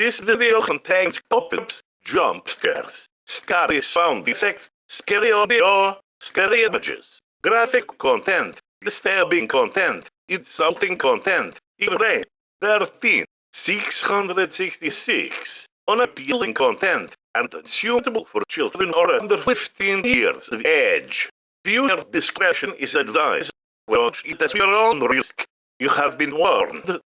This video contains pop-ups, jump scares, scary sound effects, scary audio, scary images, graphic content, disturbing content, insulting content, irate, 13, 666, unappealing content, and unsuitable for children or under 15 years of age. Viewer discretion is advised. Watch it at your own risk. You have been warned.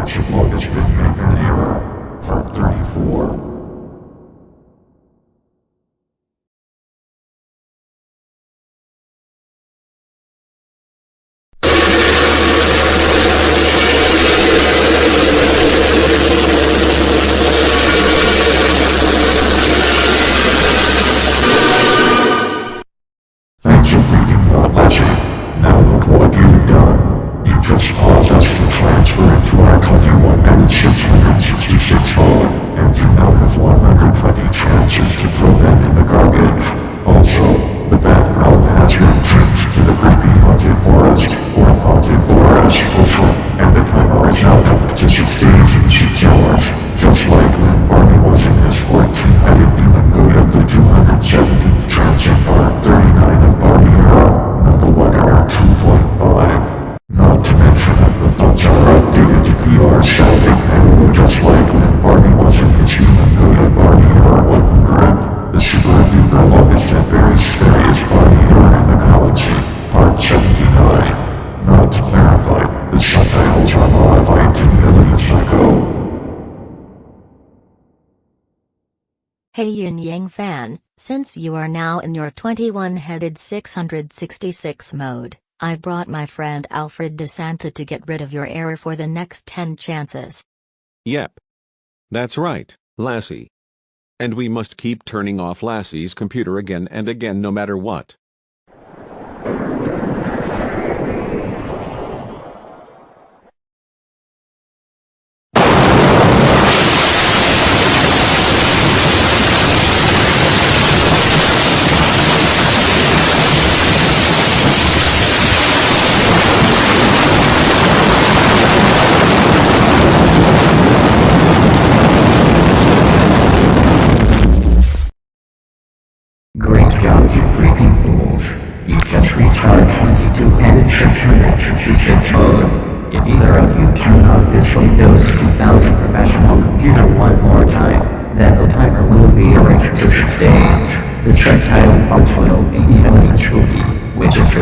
Magic Lotus Big Maker Nero, Part 34. Hey Yin Yang fan, since you are now in your 21-headed 666 mode, I brought my friend Alfred DeSanta to get rid of your error for the next 10 chances. Yep. That's right, Lassie. And we must keep turning off Lassie's computer again and again no matter what.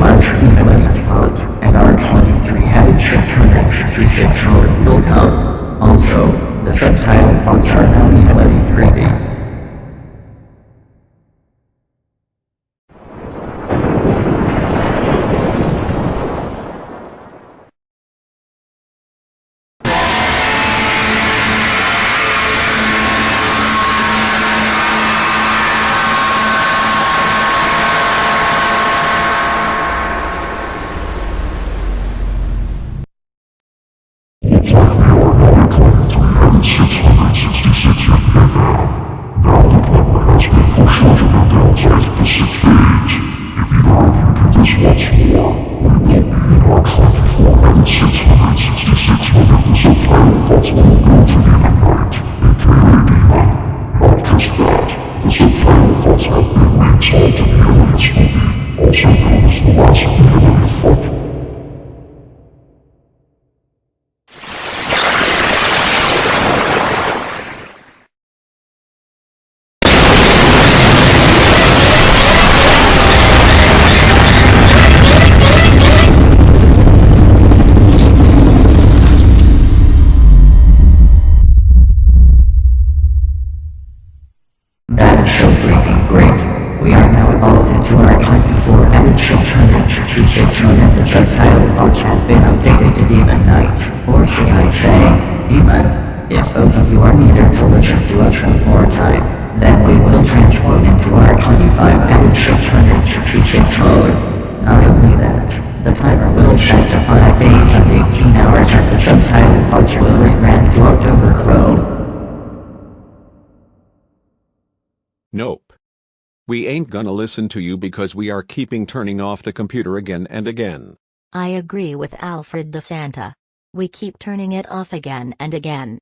last equivalent vote, and our 23 had 666 vote will come. Also, the subtitle fonts are now equally grading. We ain't gonna listen to you because we are keeping turning off the computer again and again. I agree with Alfred DeSanta. We keep turning it off again and again.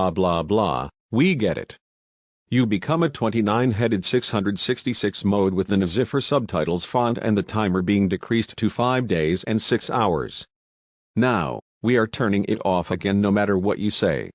blah blah blah, we get it. You become a 29-headed 666 mode with the Nazifer subtitles font and the timer being decreased to 5 days and 6 hours. Now, we are turning it off again no matter what you say.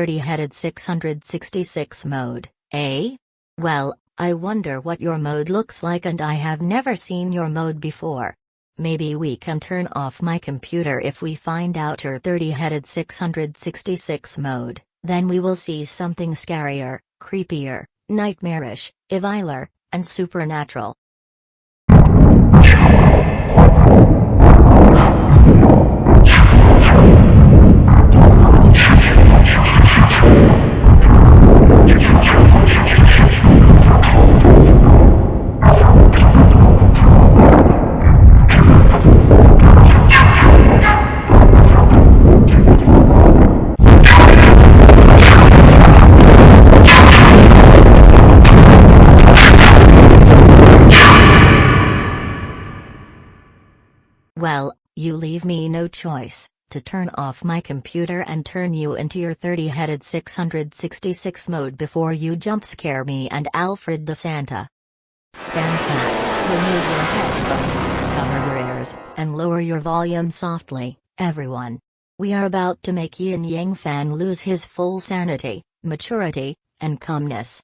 30-headed 666 mode, eh? Well, I wonder what your mode looks like and I have never seen your mode before. Maybe we can turn off my computer if we find out your 30-headed 666 mode, then we will see something scarier, creepier, nightmarish, eviler, and supernatural. Well, you leave me no choice, to turn off my computer and turn you into your 30-headed 666 mode before you jump scare me and Alfred DeSanta. Stand back, remove your headphones, cover your ears, and lower your volume softly, everyone. We are about to make Yin Yang Fan lose his full sanity, maturity, and calmness.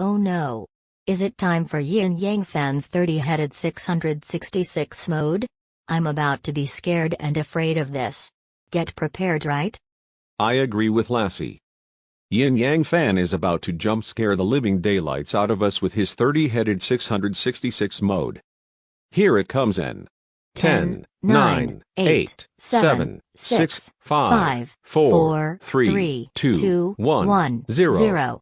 Oh no. Is it time for Yin Yang Fan's 30-headed 666 mode? I'm about to be scared and afraid of this. Get prepared right? I agree with Lassie. Yin Yang Fan is about to jump scare the living daylights out of us with his 30-headed 666 mode. Here it comes in. 10, 9, 8, 7, 6, 5, 4, 3, 2, 1, 0.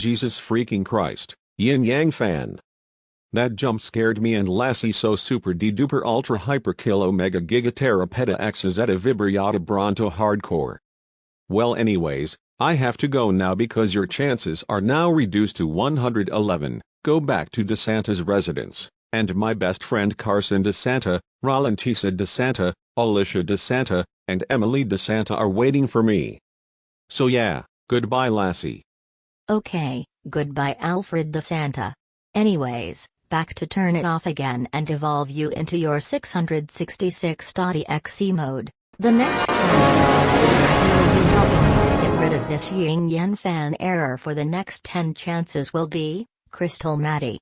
Jesus freaking Christ, Yin Yang fan. That jump scared me and Lassie so super de duper ultra hyper kill omega giga tera peta x zeta vibriata bronto hardcore. Well anyways, I have to go now because your chances are now reduced to 111, go back to DeSanta's residence, and my best friend Carson DeSanta, Rolantisa DeSanta, Alicia DeSanta, and Emily DeSanta are waiting for me. So yeah, goodbye Lassie. Okay, goodbye Alfred DeSanta. Anyways, back to turn it off again and evolve you into your 666.exe mode. The next character is will be helping you to get rid of this Yin Yang fan error for the next 10 chances will be, Crystal Maddie.